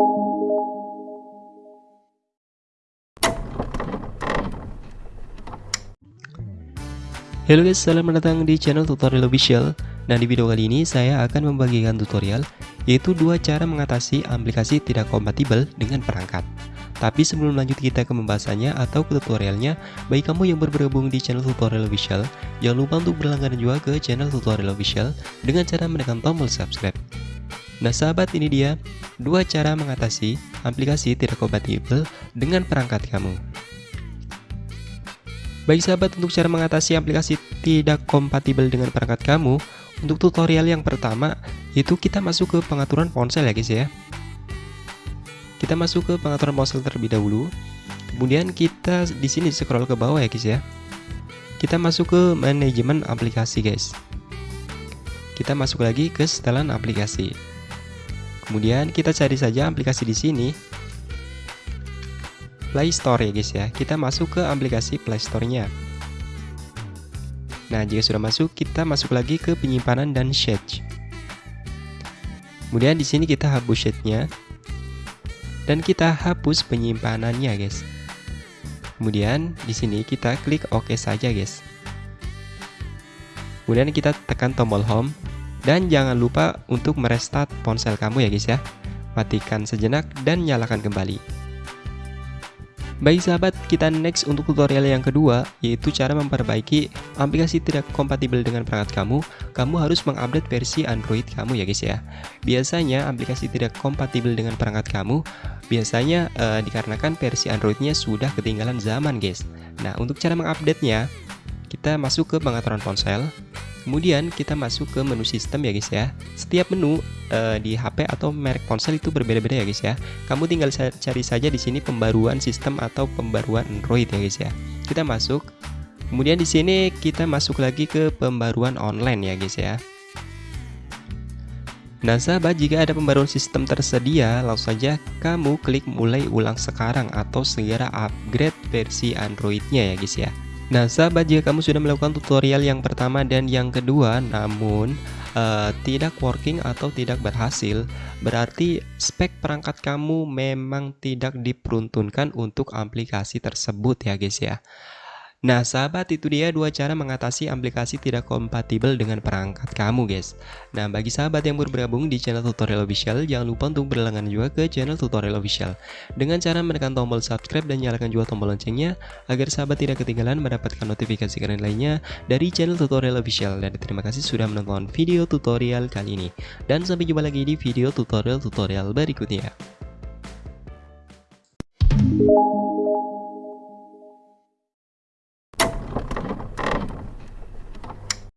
Halo guys, selamat datang di channel tutorial official. Nah di video kali ini saya akan membagikan tutorial Yaitu dua cara mengatasi aplikasi tidak kompatibel dengan perangkat. Tapi sebelum lanjut kita ke pembahasannya atau ke tutorialnya Bagi kamu yang bergabung di channel tutorial official Jangan lupa untuk berlangganan juga ke channel tutorial official Dengan cara menekan tombol subscribe Nah sahabat ini dia Dua cara mengatasi aplikasi tidak kompatibel dengan perangkat kamu Baik sahabat, untuk cara mengatasi aplikasi tidak kompatibel dengan perangkat kamu, untuk tutorial yang pertama, itu kita masuk ke pengaturan ponsel ya guys ya. Kita masuk ke pengaturan ponsel terlebih dahulu. Kemudian kita di sini scroll ke bawah ya guys ya. Kita masuk ke manajemen aplikasi guys. Kita masuk lagi ke setelan aplikasi. Kemudian kita cari saja aplikasi di sini. Play Store ya guys ya. Kita masuk ke aplikasi Play Store-nya. Nah, jika sudah masuk, kita masuk lagi ke penyimpanan dan shade. Kemudian di sini kita hapus shade-nya dan kita hapus penyimpanannya, guys. Kemudian di sini kita klik OK saja, guys. Kemudian kita tekan tombol home dan jangan lupa untuk merestart ponsel kamu ya, guys ya. Matikan sejenak dan nyalakan kembali. Baik sahabat, kita next untuk tutorial yang kedua, yaitu cara memperbaiki aplikasi tidak kompatibel dengan perangkat kamu. Kamu harus mengupdate versi Android kamu ya guys ya. Biasanya aplikasi tidak kompatibel dengan perangkat kamu, biasanya uh, dikarenakan versi Androidnya sudah ketinggalan zaman guys. Nah, untuk cara mengupdate-nya, kita masuk ke pengaturan ponsel, Kemudian kita masuk ke menu sistem ya guys ya. Setiap menu uh, di HP atau merek ponsel itu berbeda-beda ya guys ya. Kamu tinggal cari saja di sini pembaruan sistem atau pembaruan Android ya guys ya. Kita masuk. Kemudian di sini kita masuk lagi ke pembaruan online ya guys ya. Nah sahabat jika ada pembaruan sistem tersedia langsung saja kamu klik mulai ulang sekarang atau segera upgrade versi Androidnya ya guys ya Nah sahabat jika kamu sudah melakukan tutorial yang pertama dan yang kedua namun uh, tidak working atau tidak berhasil berarti spek perangkat kamu memang tidak diperuntukkan untuk aplikasi tersebut ya guys ya Nah sahabat itu dia dua cara mengatasi aplikasi tidak kompatibel dengan perangkat kamu guys. Nah bagi sahabat yang baru bergabung di channel tutorial official Jangan lupa untuk berlangganan juga ke channel tutorial official. Dengan cara menekan tombol subscribe dan nyalakan juga tombol loncengnya Agar sahabat tidak ketinggalan mendapatkan notifikasi keren lainnya dari channel tutorial official. Dan terima kasih sudah menonton video tutorial kali ini. Dan sampai jumpa lagi di video tutorial-tutorial berikutnya